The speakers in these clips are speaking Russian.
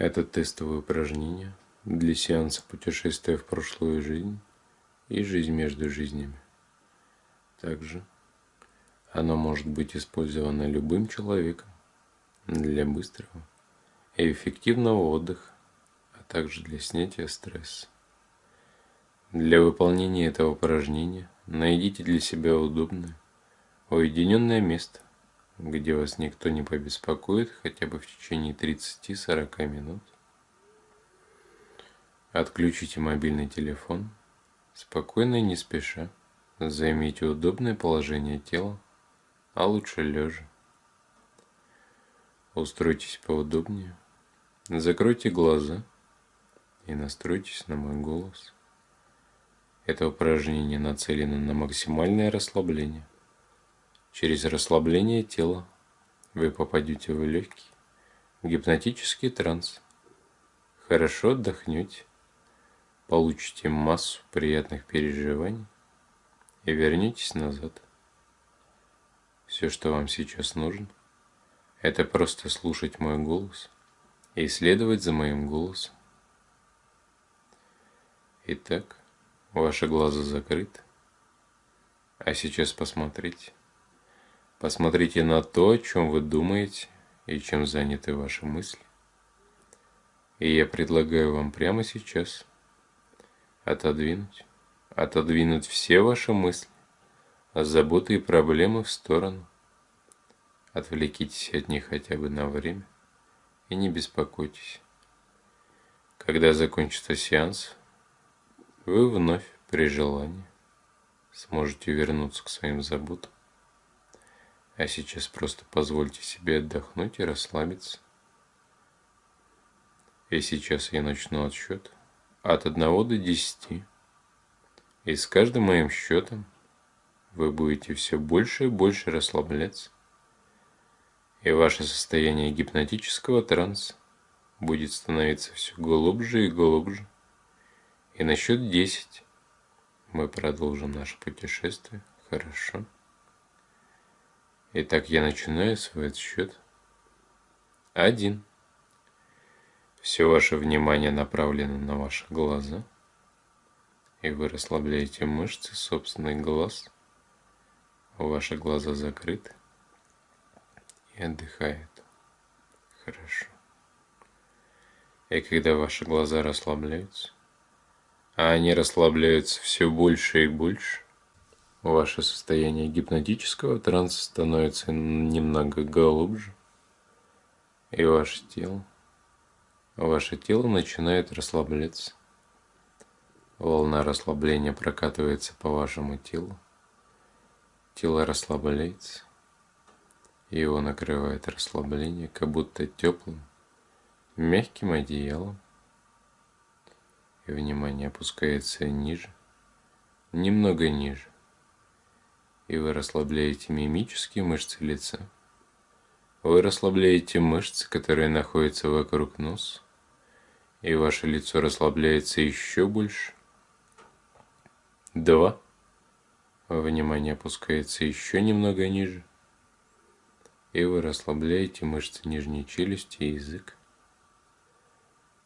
Это тестовое упражнение для сеанса путешествия в прошлую жизнь и жизнь между жизнями. Также оно может быть использовано любым человеком для быстрого и эффективного отдыха, а также для снятия стресса. Для выполнения этого упражнения найдите для себя удобное, уединенное место, где вас никто не побеспокоит хотя бы в течение 30-40 минут. Отключите мобильный телефон, спокойно и не спеша займите удобное положение тела, а лучше лежа. Устройтесь поудобнее, закройте глаза и настройтесь на мой голос. Это упражнение нацелено на максимальное расслабление. Через расслабление тела вы попадете в легкий гипнотический транс. Хорошо отдохнете, получите массу приятных переживаний и вернетесь назад. Все, что вам сейчас нужно, это просто слушать мой голос и следовать за моим голосом. Итак, ваши глаза закрыты. А сейчас посмотрите. Посмотрите на то, о чем вы думаете и чем заняты ваши мысли. И я предлагаю вам прямо сейчас отодвинуть, отодвинуть все ваши мысли, заботы и проблемы в сторону. Отвлекитесь от них хотя бы на время и не беспокойтесь. Когда закончится сеанс, вы вновь при желании сможете вернуться к своим заботам. А сейчас просто позвольте себе отдохнуть и расслабиться. И сейчас я начну отсчет от 1 до 10. И с каждым моим счетом вы будете все больше и больше расслабляться. И ваше состояние гипнотического транса будет становиться все глубже и глубже. И на счет 10 мы продолжим наше путешествие. Хорошо. Итак, я начинаю свой отсчет. Один. Все ваше внимание направлено на ваши глаза. И вы расслабляете мышцы собственных глаз. Ваши глаза закрыты. И отдыхают. Хорошо. И когда ваши глаза расслабляются, а они расслабляются все больше и больше, Ваше состояние гипнотического транса становится немного глубже, и ваше тело, ваше тело начинает расслабляться. Волна расслабления прокатывается по вашему телу. Тело расслабляется, и его накрывает расслабление, как будто теплым, мягким одеялом. И внимание опускается ниже, немного ниже и вы расслабляете мимические мышцы лица. Вы расслабляете мышцы, которые находятся вокруг носа, и ваше лицо расслабляется еще больше. Два. Внимание опускается еще немного ниже. И вы расслабляете мышцы нижней челюсти и язык.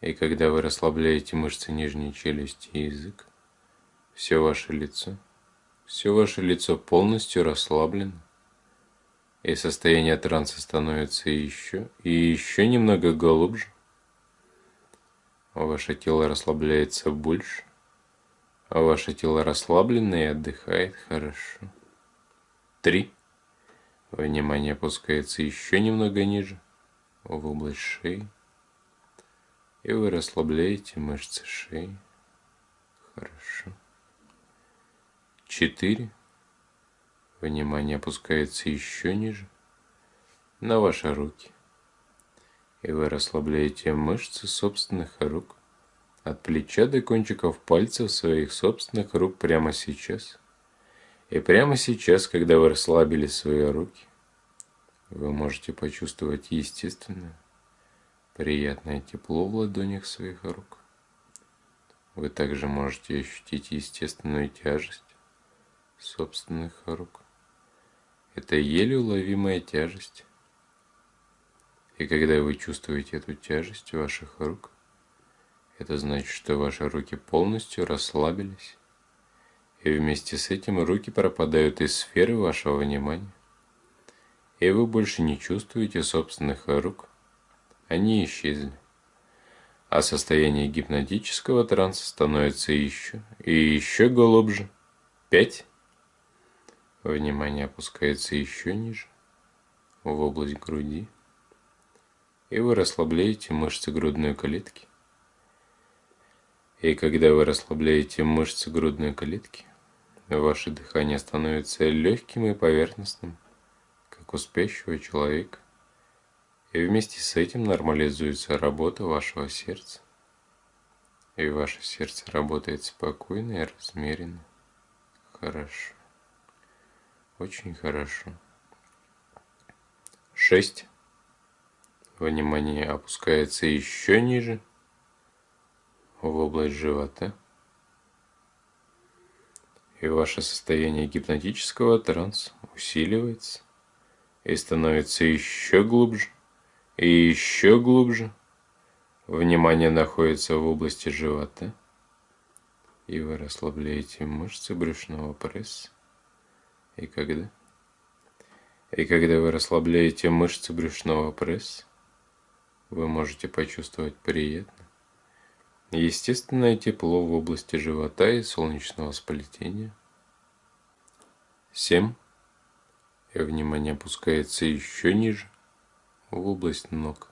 И когда вы расслабляете мышцы нижней челюсти и язык, все ваше лицо – все ваше лицо полностью расслаблено, и состояние транса становится еще и еще немного глубже. Ваше тело расслабляется больше, а ваше тело расслаблено и отдыхает хорошо. Три. Внимание опускается еще немного ниже, в область шеи, и вы расслабляете мышцы шеи. Хорошо. Четыре. Внимание опускается еще ниже, на ваши руки. И вы расслабляете мышцы собственных рук, от плеча до кончиков пальцев своих собственных рук прямо сейчас. И прямо сейчас, когда вы расслабили свои руки, вы можете почувствовать естественное, приятное тепло в ладонях своих рук. Вы также можете ощутить естественную тяжесть собственных рук. Это еле уловимая тяжесть. И когда вы чувствуете эту тяжесть ваших рук, это значит, что ваши руки полностью расслабились, и вместе с этим руки пропадают из сферы вашего внимания, и вы больше не чувствуете собственных рук, они исчезли. А состояние гипнотического транса становится еще и еще глубже. Пять. Внимание опускается еще ниже, в область груди. И вы расслабляете мышцы грудной клетки. И когда вы расслабляете мышцы грудной клетки, ваше дыхание становится легким и поверхностным, как у спящего человека. И вместе с этим нормализуется работа вашего сердца. И ваше сердце работает спокойно и размеренно. Хорошо. Очень хорошо. Шесть. Внимание опускается еще ниже, в область живота. И ваше состояние гипнотического транса усиливается и становится еще глубже и еще глубже. Внимание находится в области живота, и вы расслабляете мышцы брюшного пресса. И когда? И когда вы расслабляете мышцы брюшного пресса, вы можете почувствовать приятно, естественное тепло в области живота и солнечного сплетения. 7. И внимание опускается еще ниже в область ног.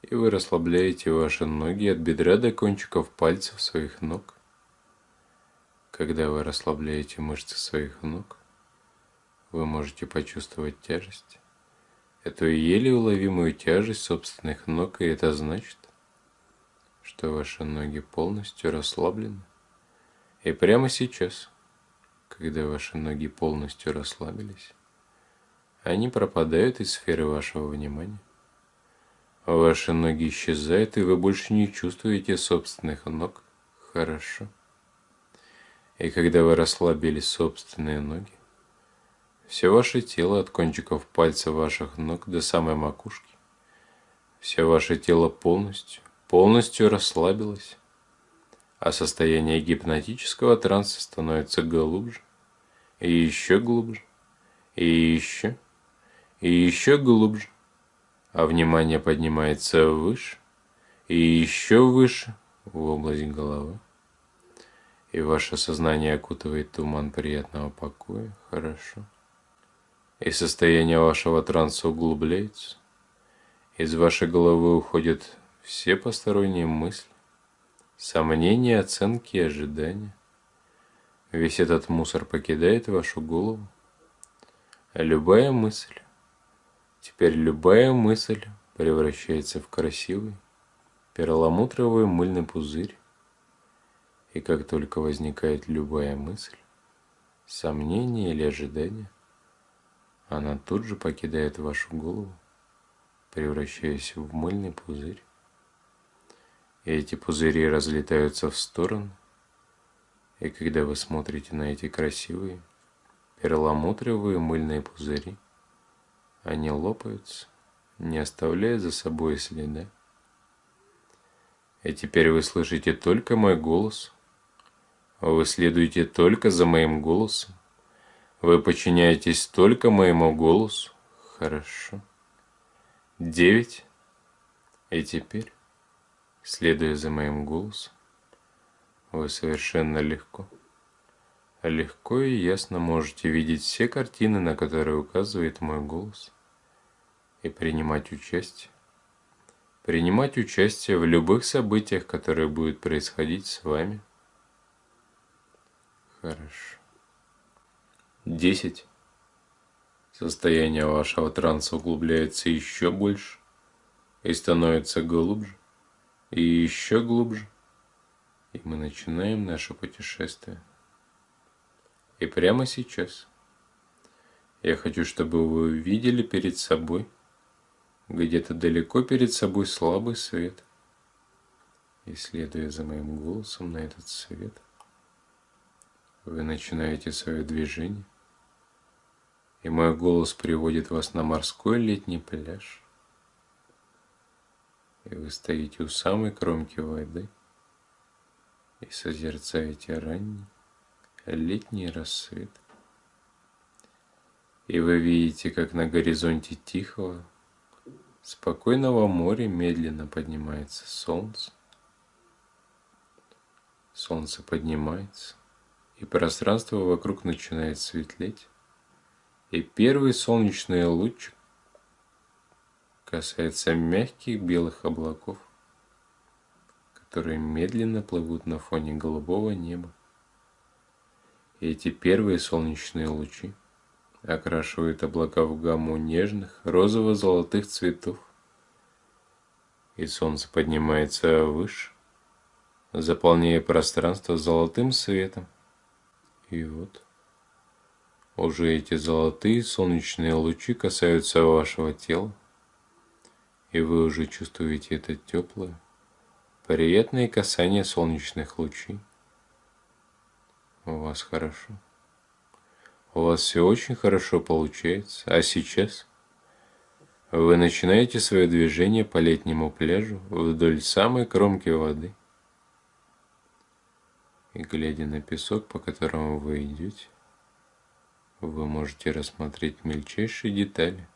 И вы расслабляете ваши ноги от бедра до кончиков пальцев своих ног. Когда вы расслабляете мышцы своих ног, вы можете почувствовать тяжесть. Эту еле уловимую тяжесть собственных ног, и это значит, что ваши ноги полностью расслаблены. И прямо сейчас, когда ваши ноги полностью расслабились, они пропадают из сферы вашего внимания. Ваши ноги исчезают, и вы больше не чувствуете собственных ног. Хорошо. И когда вы расслабили собственные ноги, все ваше тело от кончиков пальцев ваших ног до самой макушки, все ваше тело полностью, полностью расслабилось, а состояние гипнотического транса становится глубже, и еще глубже, и еще и еще глубже, а внимание поднимается выше и еще выше в область головы. И ваше сознание окутывает туман приятного покоя, хорошо. И состояние вашего транса углубляется. Из вашей головы уходят все посторонние мысли, сомнения, оценки и ожидания. Весь этот мусор покидает вашу голову. Любая мысль, Теперь любая мысль превращается в красивый перламутровый мыльный пузырь. И как только возникает любая мысль, сомнение или ожидание, она тут же покидает вашу голову, превращаясь в мыльный пузырь. И эти пузыри разлетаются в стороны. И когда вы смотрите на эти красивые перламутровые мыльные пузыри, они лопаются, не оставляя за собой следа. И теперь вы слышите только мой голос. Вы следуете только за моим голосом. Вы подчиняетесь только моему голосу. Хорошо. Девять. И теперь, следуя за моим голосом, вы совершенно легко, легко и ясно можете видеть все картины, на которые указывает мой голос и принимать участие. Принимать участие в любых событиях, которые будут происходить с вами. Хорошо. Десять. Состояние вашего транса углубляется еще больше и становится глубже и еще глубже. И мы начинаем наше путешествие. И прямо сейчас я хочу, чтобы вы увидели перед собой где-то далеко перед собой слабый свет. И следуя за моим голосом на этот свет, вы начинаете свое движение, и мой голос приводит вас на морской летний пляж, И вы стоите у самой кромки воды и созерцаете ранний летний рассвет. И вы видите, как на горизонте тихого, спокойного моря медленно поднимается солнце. Солнце поднимается, и пространство вокруг начинает светлеть, и первый солнечный луч касается мягких белых облаков, которые медленно плывут на фоне голубого неба. И эти первые солнечные лучи окрашивают облака в гамму нежных розово-золотых цветов. И солнце поднимается выше, заполняя пространство золотым светом. И вот уже эти золотые солнечные лучи касаются вашего тела, и вы уже чувствуете это теплое, приятное касание солнечных лучей. У вас хорошо. У вас все очень хорошо получается. А сейчас вы начинаете свое движение по летнему пляжу вдоль самой кромки воды. И глядя на песок, по которому вы идете, вы можете рассмотреть мельчайшие детали.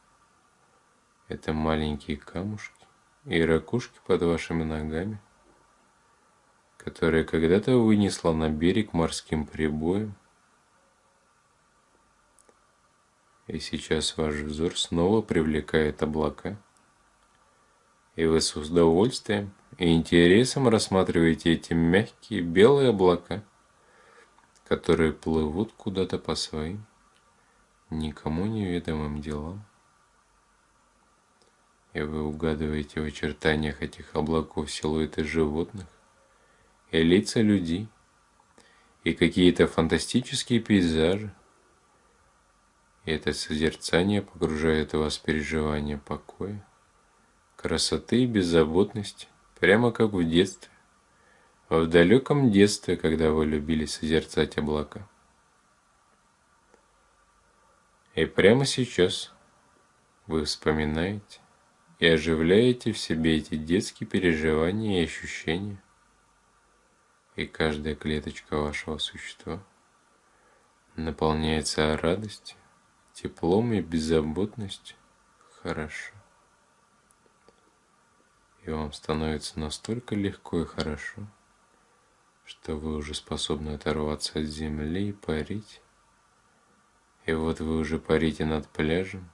Это маленькие камушки и ракушки под вашими ногами – которое когда-то вынесло на берег морским прибоем. И сейчас ваш взор снова привлекает облака. И вы с удовольствием и интересом рассматриваете эти мягкие белые облака, которые плывут куда-то по своим, никому неведомым делам. И вы угадываете в очертаниях этих облаков силуэты животных, и лица людей, и какие-то фантастические пейзажи. И это созерцание погружает вас в переживание покоя, красоты и беззаботности, прямо как в детстве, в далеком детстве, когда вы любили созерцать облака. И прямо сейчас вы вспоминаете и оживляете в себе эти детские переживания и ощущения – и каждая клеточка вашего существа наполняется радостью, теплом и беззаботностью. Хорошо. И вам становится настолько легко и хорошо, что вы уже способны оторваться от земли и парить. И вот вы уже парите над пляжем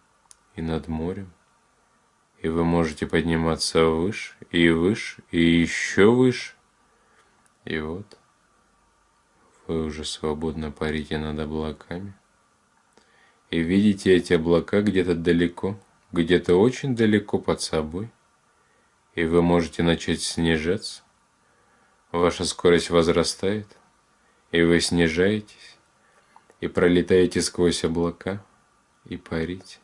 и над морем, и вы можете подниматься выше и выше и еще выше, и вот вы уже свободно парите над облаками. И видите эти облака где-то далеко, где-то очень далеко под собой. И вы можете начать снижаться. Ваша скорость возрастает, и вы снижаетесь, и пролетаете сквозь облака, и парите.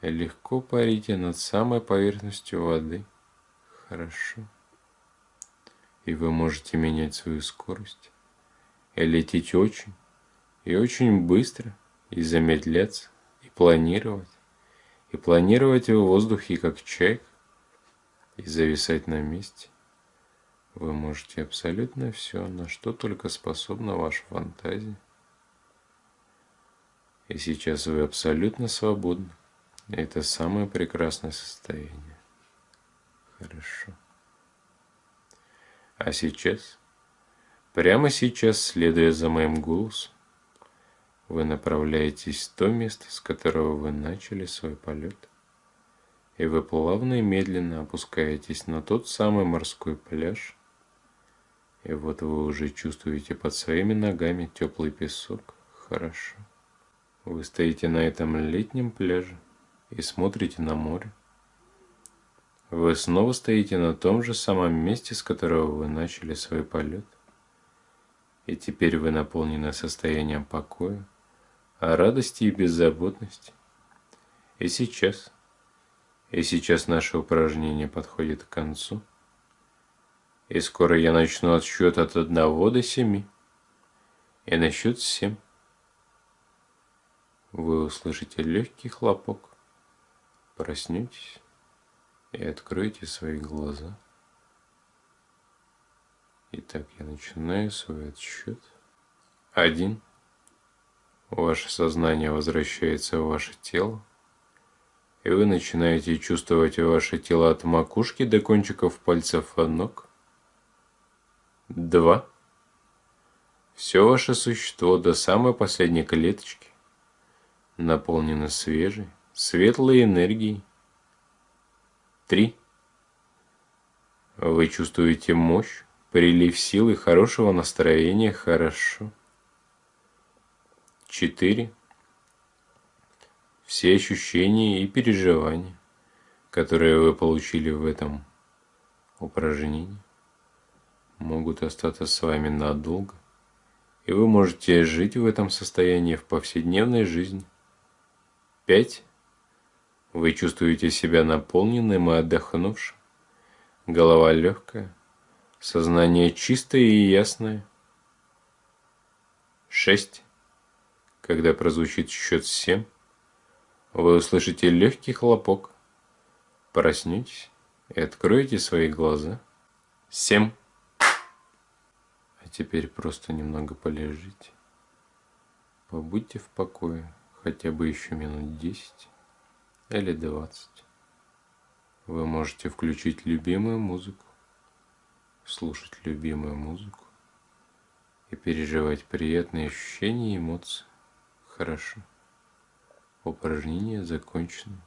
Легко парите над самой поверхностью воды. Хорошо и вы можете менять свою скорость, и лететь очень, и очень быстро, и замедляться, и планировать, и планировать в воздухе как чайка, и зависать на месте. Вы можете абсолютно все, на что только способна ваша фантазия. И сейчас вы абсолютно свободны. Это самое прекрасное состояние. Хорошо. А сейчас, прямо сейчас, следуя за моим голосом, вы направляетесь в то место, с которого вы начали свой полет. И вы плавно и медленно опускаетесь на тот самый морской пляж. И вот вы уже чувствуете под своими ногами теплый песок. Хорошо. Вы стоите на этом летнем пляже и смотрите на море. Вы снова стоите на том же самом месте, с которого вы начали свой полет. И теперь вы наполнены состоянием покоя, радости и беззаботности. И сейчас, и сейчас наше упражнение подходит к концу. И скоро я начну отсчет от одного до семи. И на счет семь вы услышите легкий хлопок. Проснетесь И откройте свои глаза. Итак, я начинаю свой отсчет. Один. Ваше сознание возвращается в ваше тело. И вы начинаете чувствовать ваше тело от макушки до кончиков пальцев ног. Два. Все ваше существо до самой последней клеточки наполнено свежей, светлой энергией. Три. Вы чувствуете мощь, прилив силы, хорошего настроения, хорошо. Четыре. Все ощущения и переживания, которые вы получили в этом упражнении, могут остаться с вами надолго, и вы можете жить в этом состоянии в повседневной жизни. Пять. Вы чувствуете себя наполненным и отдохнувшим. Голова легкая, сознание чистое и ясное. Шесть. Когда прозвучит счет семь, вы услышите легкий хлопок. Проснетесь и откроете свои глаза. Семь. А теперь просто немного полежите. Побудьте в покое хотя бы еще минут десять или двадцать. Вы можете включить любимую музыку, слушать любимую музыку и переживать приятные ощущения и эмоции. Хорошо. Упражнение закончено.